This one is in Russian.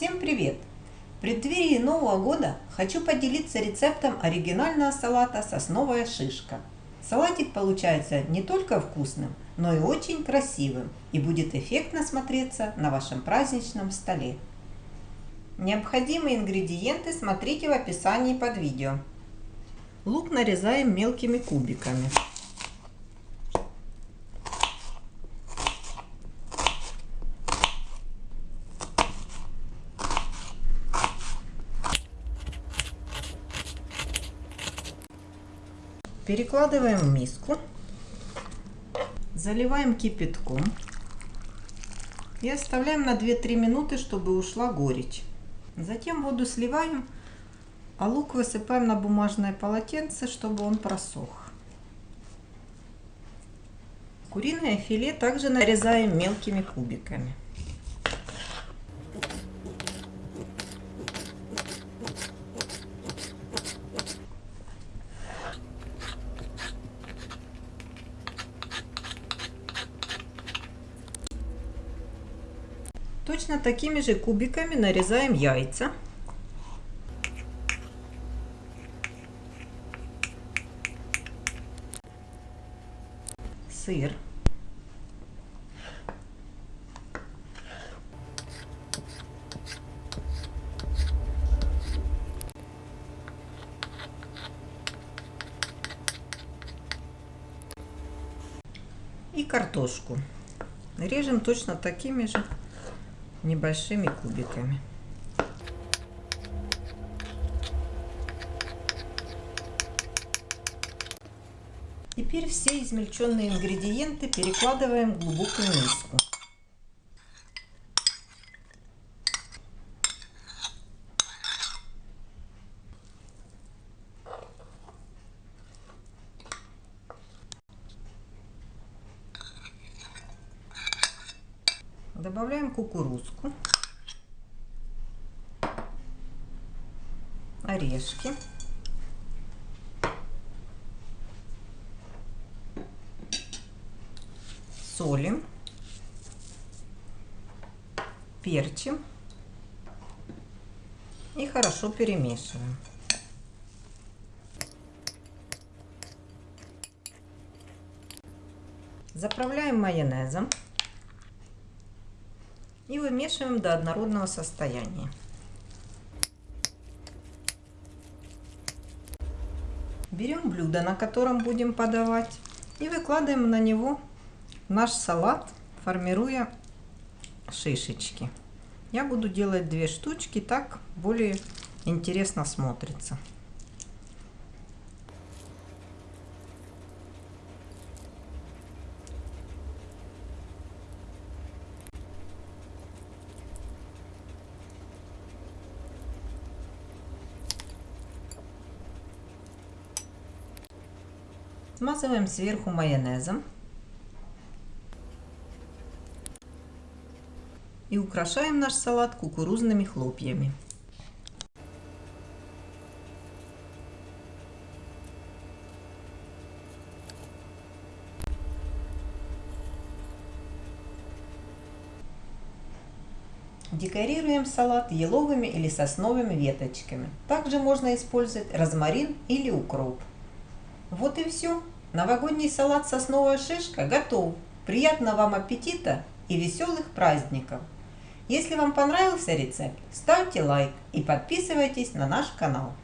Всем привет! В преддверии Нового года хочу поделиться рецептом оригинального салата «Сосновая шишка». Салатик получается не только вкусным, но и очень красивым и будет эффектно смотреться на вашем праздничном столе. Необходимые ингредиенты смотрите в описании под видео. Лук нарезаем мелкими кубиками. Перекладываем в миску. Заливаем кипятком. И оставляем на 2-3 минуты, чтобы ушла горечь. Затем воду сливаем, а лук высыпаем на бумажное полотенце, чтобы он просох. Куриное филе также нарезаем мелкими кубиками. Точно такими же кубиками нарезаем яйца. Сыр. И картошку. Режем точно такими же небольшими кубиками. Теперь все измельченные ингредиенты перекладываем в глубокую миску. Добавляем кукурузку, орешки, солим, перчим и хорошо перемешиваем. Заправляем майонезом и вымешиваем до однородного состояния. Берем блюдо, на котором будем подавать, и выкладываем на него наш салат, формируя шишечки. Я буду делать две штучки, так более интересно смотрится. Смазываем сверху майонезом. И украшаем наш салат кукурузными хлопьями. Декорируем салат еловыми или сосновыми веточками. Также можно использовать розмарин или укроп. Вот и все. Новогодний салат сосновая шишка готов. Приятного вам аппетита и веселых праздников! Если вам понравился рецепт, ставьте лайк и подписывайтесь на наш канал.